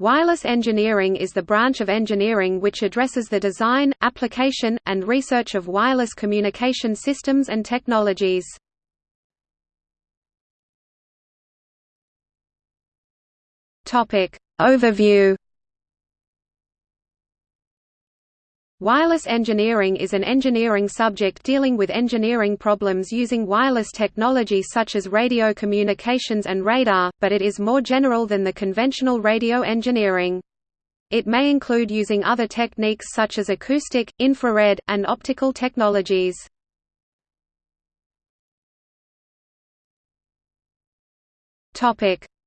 Wireless engineering is the branch of engineering which addresses the design, application, and research of wireless communication systems and technologies. Overview Wireless engineering is an engineering subject dealing with engineering problems using wireless technology such as radio communications and radar, but it is more general than the conventional radio engineering. It may include using other techniques such as acoustic, infrared, and optical technologies.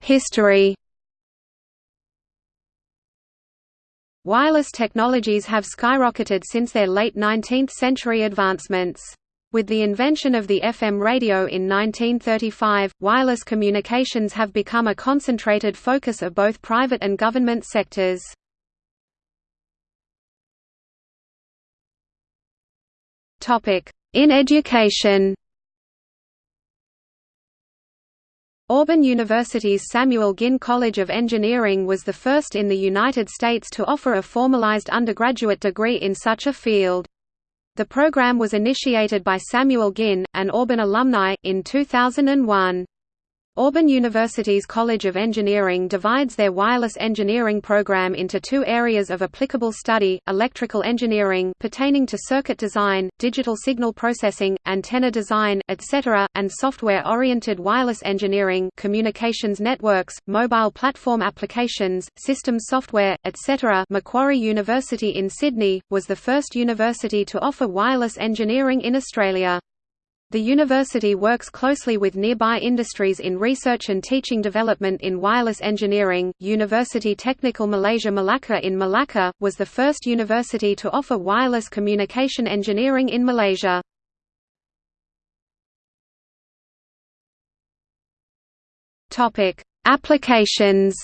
History Wireless technologies have skyrocketed since their late 19th-century advancements. With the invention of the FM radio in 1935, wireless communications have become a concentrated focus of both private and government sectors. In education Auburn University's Samuel Ginn College of Engineering was the first in the United States to offer a formalized undergraduate degree in such a field. The program was initiated by Samuel Ginn, an Auburn alumni, in 2001. Auburn University's College of Engineering divides their wireless engineering program into two areas of applicable study, electrical engineering pertaining to circuit design, digital signal processing, antenna design, etc., and software-oriented wireless engineering communications networks, mobile platform applications, systems software, etc. Macquarie University in Sydney, was the first university to offer wireless engineering in Australia. The university works closely with nearby industries in research and teaching development in wireless engineering. University Technical Malaysia Malacca in Malacca was the first university to offer wireless communication engineering in Malaysia. Topic: Applications.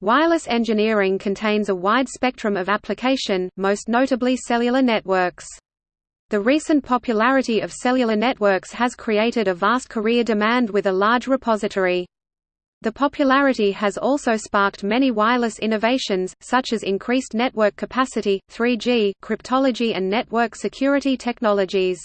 Wireless engineering contains a wide spectrum of application, most notably cellular networks. The recent popularity of cellular networks has created a vast career demand with a large repository. The popularity has also sparked many wireless innovations, such as increased network capacity, 3G, cryptology and network security technologies.